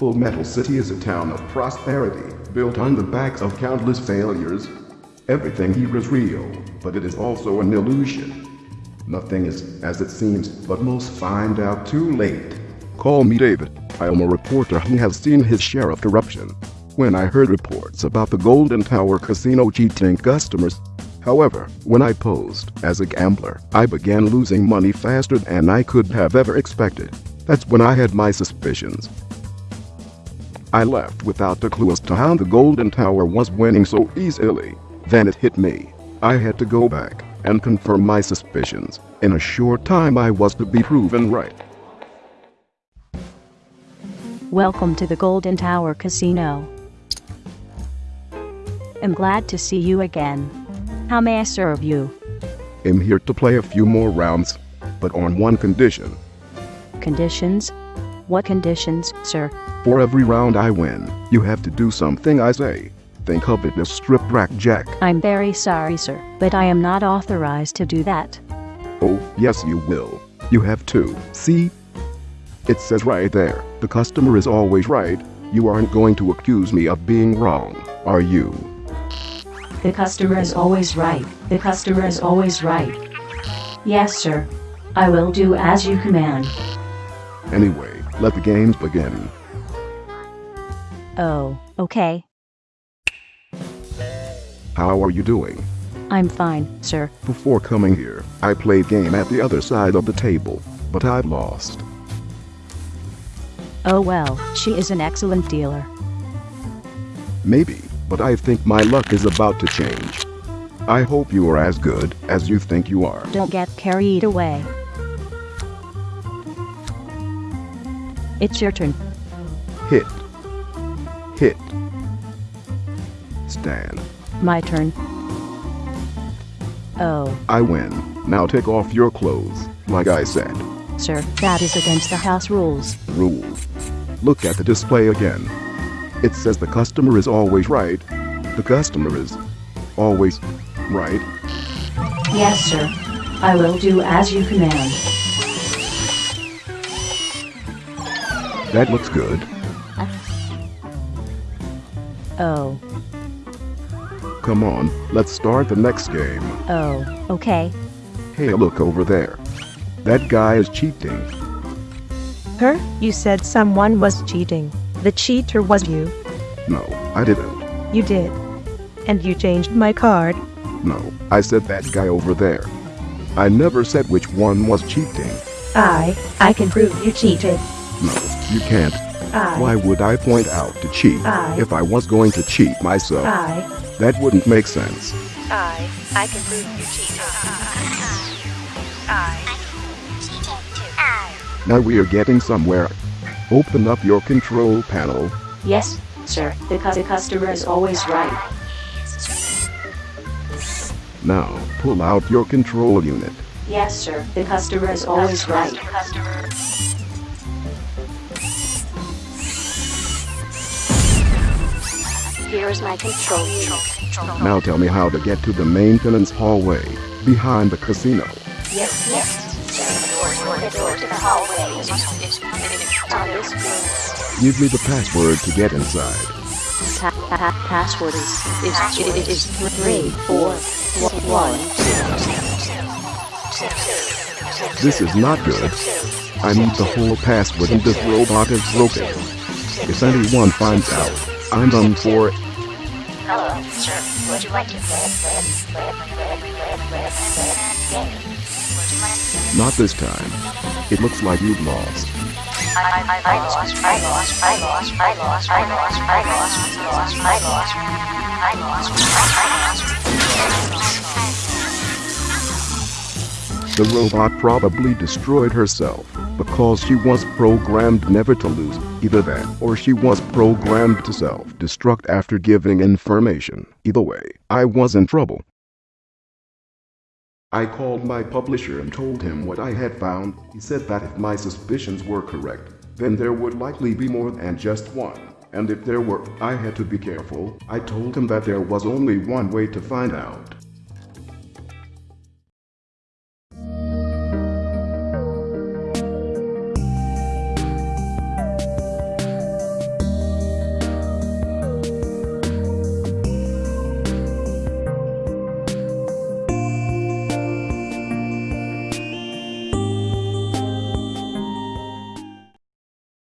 Full Metal City is a town of prosperity, built on the backs of countless failures. Everything here is real, but it is also an illusion. Nothing is as it seems, but most find out too late. Call me David. I am a reporter who has seen his share of corruption. When I heard reports about the Golden Tower Casino cheating customers, However, when I posed as a gambler, I began losing money faster than I could have ever expected. That's when I had my suspicions. I left without a clue as to how the Golden Tower was winning so easily. Then it hit me. I had to go back and confirm my suspicions. In a short time I was to be proven right. Welcome to the Golden Tower Casino. I'm glad to see you again. How may I serve you? I'm here to play a few more rounds, but on one condition. Conditions? What conditions, sir? For every round I win, you have to do something I say. Think of it as strip blackjack. I'm very sorry, sir, but I am not authorized to do that. Oh, yes you will. You have to. See? It says right there, the customer is always right. You aren't going to accuse me of being wrong, are you? The customer is always right. The customer is always right. Yes, sir. I will do as you command. Anyway, let the games begin. Oh, okay. How are you doing? I'm fine, sir. Before coming here, I played game at the other side of the table, but I've lost. Oh well, she is an excellent dealer. Maybe, but I think my luck is about to change. I hope you are as good as you think you are. Don't get carried away. It's your turn. Hit. Hit. Stand. My turn. Oh, I win. Now take off your clothes, like I said. sir, that is against the house rules. Rules. Look at the display again. It says the customer is always right. The customer is always right. Yes, sir. I will do as you command. That looks good. Oh. oh, Come on, let's start the next game. oh, okay. Hey, look over there. That guy is cheating. Her? You said someone was cheating. The cheater was you. No, I didn't. You did. And you changed my card. No, I said that guy over there. I never said which one was cheating. I, I can prove you cheated. No, you can't. I, Why would I point out to cheat I- if I was going to cheat myself? I, That wouldn't make sense. I, I can prove you cheated. I, Now we are getting somewhere. Open up your control panel. Yes, sir. The, cu- the customer is always right. Now, pull out your control unit. Yes, sir. The customer is always right. Here's my control. Now tell me how to get to the maintenance hallway behind the casino. Yes, yes. The door to the hallway is, is, on this floor. Give me the password to get inside. Pa- pa- password is, is, is, is three, four, one, This is not good. I need the whole password and this robot is broken. If anyone finds out, I'm done for. Hello? Not this time. It looks like you've lost. The robot probably destroyed herself because she was programmed never to lose. Either that or she was programmed to self-destruct after giving information. Either way, I was in trouble. I called my publisher and told him what I had found. He said that if my suspicions were correct, then there would likely be more than just one. And if there were, I had to be careful. I told him that there was only one way to find out.